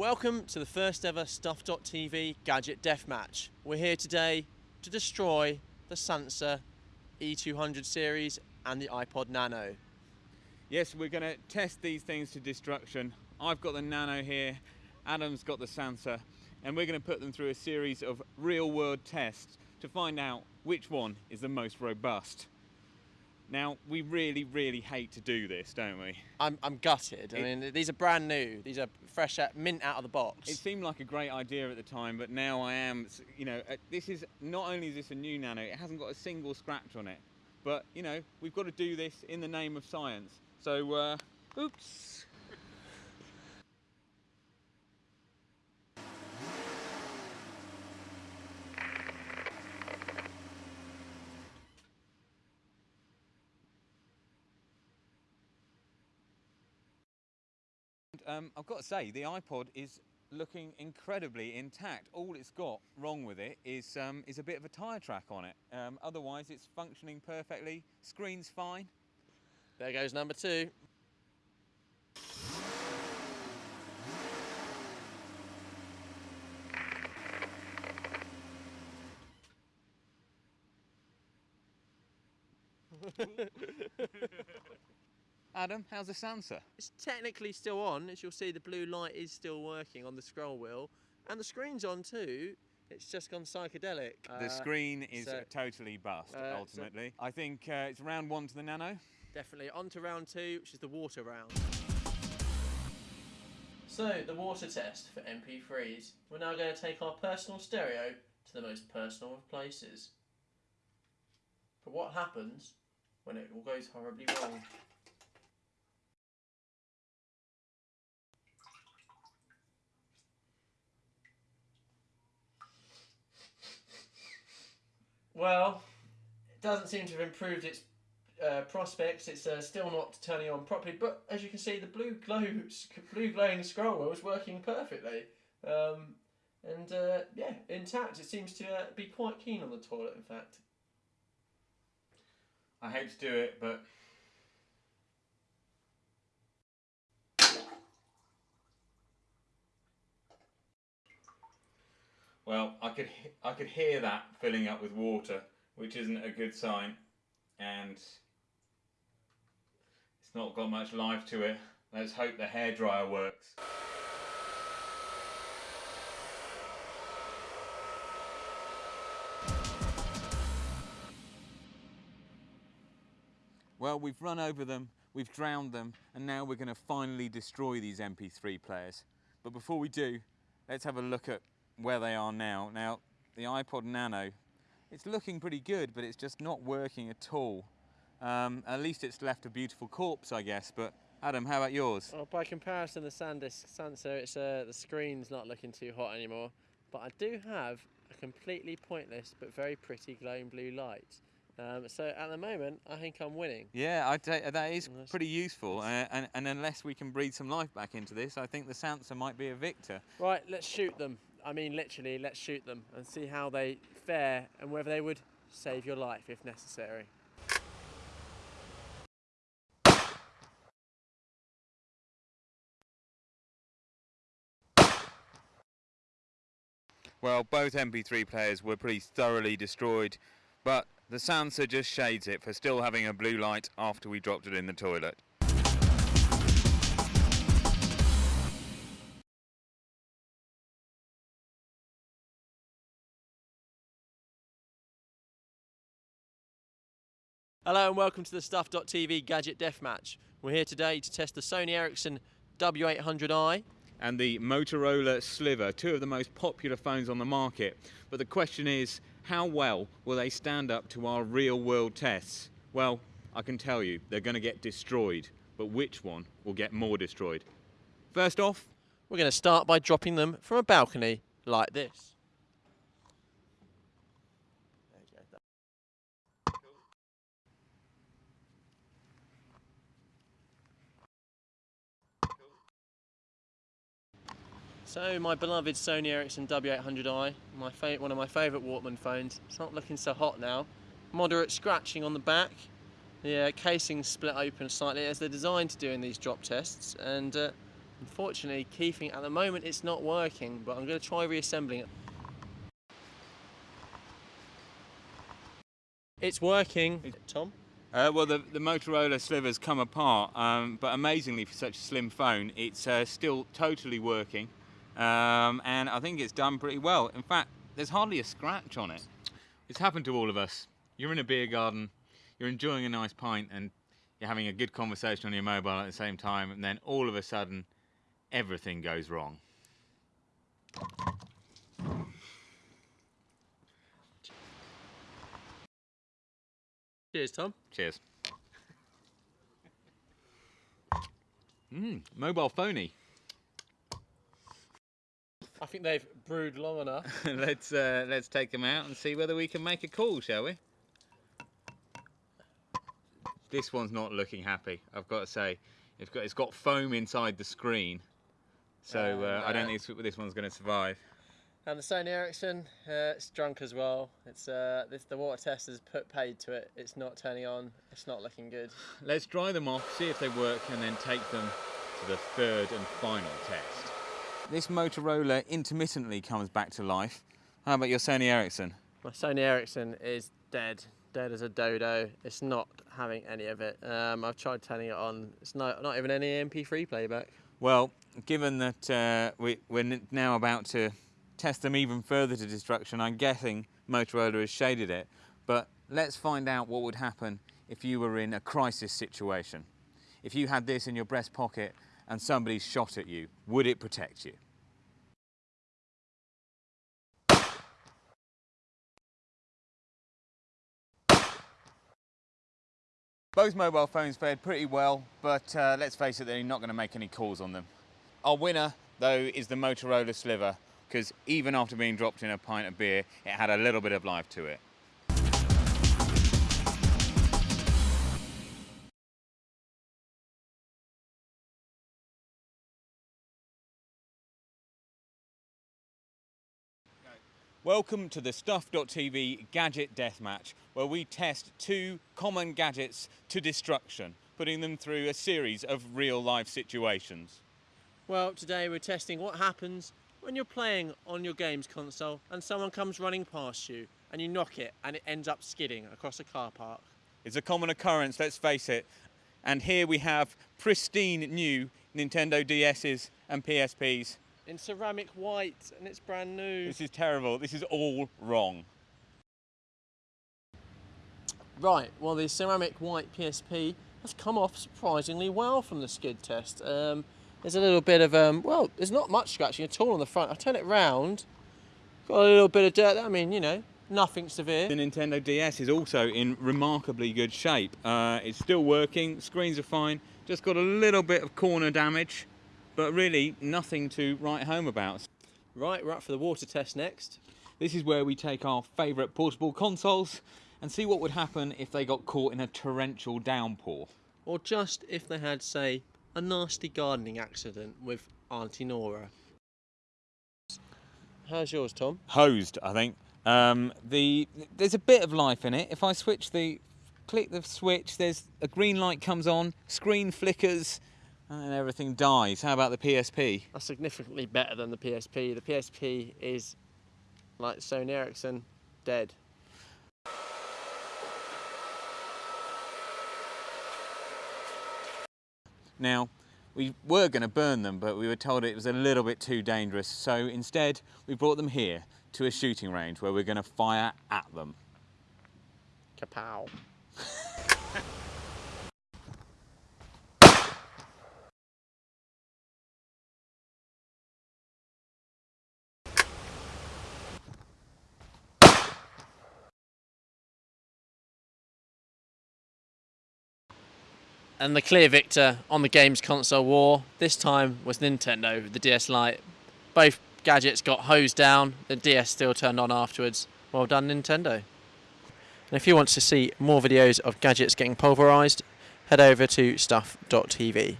Welcome to the first ever Stuff.tv Gadget Deathmatch. We're here today to destroy the Sansa E200 series and the iPod Nano. Yes, we're going to test these things to destruction. I've got the Nano here, Adam's got the Sansa, and we're going to put them through a series of real world tests to find out which one is the most robust. Now, we really, really hate to do this, don't we? I'm, I'm gutted. I mean, these are brand new. These are fresh out, mint out of the box. It seemed like a great idea at the time, but now I am, you know, uh, this is, not only is this a new Nano, it hasn't got a single scratch on it. But, you know, we've got to do this in the name of science. So, uh, oops. Um, I've got to say, the iPod is looking incredibly intact. All it's got wrong with it is um, is a bit of a tyre track on it. Um, otherwise, it's functioning perfectly. Screen's fine. there goes number two. Adam, how's the Sansa? It's technically still on. As you'll see, the blue light is still working on the scroll wheel. And the screen's on too. It's just gone psychedelic. The Uh, screen is so- totally bust. uh, so- ultimately, I think uh, it's round one to the Nano. Definitely. On to round two, which is the water round. So, the water test for MP3s. We're now going to take our personal stereo to the most personal of places. But what happens when it all goes horribly wrong? Well, it doesn't seem to have improved its uh, prospects. It's uh, still not turning on properly, but as you can see, the blue glow, blue glowing scroll wheel is working perfectly. Um, and uh, yeah, intact. It seems to uh, be quite keen on the toilet. In fact, I hate to do it, but well, I could I could hear that filling up with water, which isn't a good sign, and it's not got much life to it. Let's hope the hairdryer works. Well, we've run over them, we've drowned them, and now we're going to finally destroy these MP3 players. But before we do, let's have a look at where they are now. Now, the iPod Nano, it's looking pretty good, but it's just not working at all. Um, at least it's left a beautiful corpse, I guess. But Adam, how about yours? well, by comparison, the SanDisk Sansa, it's uh, the screen's not looking too hot anymore. But I do have a completely pointless but very pretty glowing blue light. Um, so at the moment, I think I'm winning. Yeah, that is pretty useful. Uh, and, and unless we can breathe some life back into this, I think the Sansa might be a victor. Right, let's shoot them. I mean, literally, let's shoot them and see how they fare and whether they would save your life if necessary. Well, both MP3 players were pretty thoroughly destroyed, but the Sansa just shades it for still having a blue light after we dropped it in the toilet. Hello and welcome to the Stuff.tv Gadget Deathmatch. We're here today to test the Sony Ericsson W800i. And the Motorola Sliver, two of the most popular phones on the market. But the question is, how well will they stand up to our real world tests? Well, I can tell you, they're going to get destroyed. But which one will get more destroyed? First off, We're going to start by dropping them from a balcony like this. So my beloved Sony Ericsson W800i, my one of my favourite Walkman phones. It's not looking so hot now. Moderate scratching on the back. The uh, casing split open slightly as they're designed to do in these drop tests, and uh, Unfortunately, keeping at the moment it's not working, but I'm going to try reassembling it. It's working. Tom? Uh, well, the, the Motorola sliver's come apart, um, but amazingly for such a slim phone, it's uh, still totally working, um, and I think it's done pretty well. In fact, there's hardly a scratch on it. It's happened to all of us. You're in a beer garden, you're enjoying a nice pint, and you're having a good conversation on your mobile at the same time, and then all of a sudden, everything goes wrong. Cheers, Tom. Cheers. Mmm, mobile phony. I think they've brewed long enough. let's uh, let's take them out and see whether we can make a call, shall we? This one's not looking happy. I've got to say, it's got it's got foam inside the screen, so uh, I don't think this, this one's going to survive. And the Sony Ericsson, uh, it's drunk as well. It's uh, this, the water test has put paid to it. It's not turning on. It's not looking good. Let's dry them off, see if they work, and then take them to the third and final test. This Motorola intermittently comes back to life. How about your Sony Ericsson? My Sony Ericsson is dead, dead as a dodo. It's not having any of it. Um, I've tried turning it on. It's not not even any MP3 playback. Well, given that uh, we, we're now about to test them even further to destruction. I'm guessing Motorola has shaded it, but let's find out what would happen if you were in a crisis situation. If you had this in your breast pocket and somebody shot at you, would it protect you? Both mobile phones fared pretty well, but uh, let's face it, they're not going to make any calls on them. Our winner, though, is the Motorola Sliver, because even after being dropped in a pint of beer, it had a little bit of life to it. Welcome to the Stuff.tv Gadget Deathmatch, where we test two common gadgets to destruction, putting them through a series of real life situations. Well, today we're testing what happens when you're playing on your games console and someone comes running past you and you knock it and it ends up skidding across a car park. It's a common occurrence, let's face it. And here we have pristine new Nintendo DS's and PSPs. In ceramic white and it's brand new. This is terrible. This is all wrong. Right, well the ceramic white PSP has come off surprisingly well from the skid test. Um, there's a little bit of, um, well, there's not much scratching at all on the front. I turn it round, got a little bit of dirt. I mean, you know, nothing severe. The Nintendo DS is also in remarkably good shape. Uh, it's still working, screens are fine, just got a little bit of corner damage, but really nothing to write home about. Right, we're up for the water test next. This is where we take our favourite portable consoles and see what would happen if they got caught in a torrential downpour. Or just if they had, say, a nasty gardening accident with Auntie Nora. How's yours, Tom? Hosed, I think. Um, the there's a bit of life in it. If I switch the click the switch, there's a green light comes on, screen flickers, and everything dies. How about the PSP? That's significantly better than the PSP. The PSP is like Sony Ericsson, dead. Now, we were going to burn them, but we were told it was a little bit too dangerous. So instead, we brought them here to a shooting range where we're going to fire at them. Kapow. And the clear victor on the games console war this time was Nintendo, with the DS Lite. Both gadgets got hosed down, the DS still turned on afterwards. Well done, Nintendo. And if you want to see more videos of gadgets getting pulverised, head over to stuff.tv.